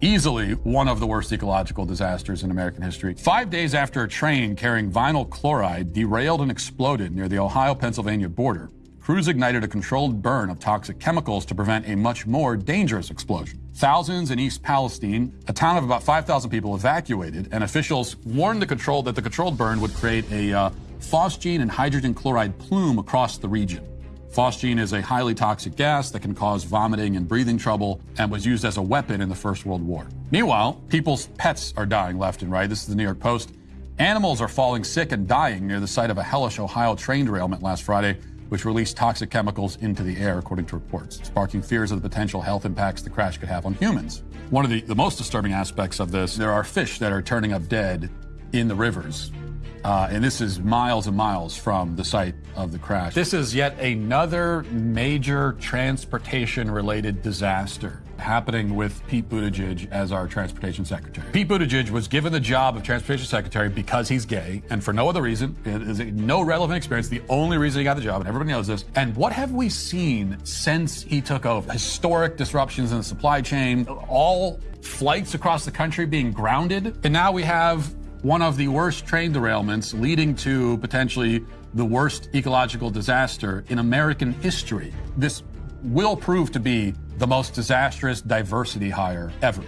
easily one of the worst ecological disasters in American history. Five days after a train carrying vinyl chloride derailed and exploded near the Ohio Pennsylvania border, crews ignited a controlled burn of toxic chemicals to prevent a much more dangerous explosion. Thousands in East Palestine, a town of about 5,000 people, evacuated, and officials warned the control that the controlled burn would create a uh, phosgene and hydrogen chloride plume across the region. Phosgene is a highly toxic gas that can cause vomiting and breathing trouble and was used as a weapon in the First World War. Meanwhile, people's pets are dying left and right. This is the New York Post. Animals are falling sick and dying near the site of a hellish Ohio train derailment last Friday, which released toxic chemicals into the air, according to reports, sparking fears of the potential health impacts the crash could have on humans. One of the, the most disturbing aspects of this, there are fish that are turning up dead in the rivers uh, and this is miles and miles from the site of the crash. This is yet another major transportation related disaster happening with Pete Buttigieg as our transportation secretary. Pete Buttigieg was given the job of transportation secretary because he's gay and for no other reason. It is no relevant experience. The only reason he got the job, and everybody knows this. And what have we seen since he took over? Historic disruptions in the supply chain, all flights across the country being grounded. And now we have one of the worst train derailments leading to potentially the worst ecological disaster in American history. This will prove to be the most disastrous diversity hire ever.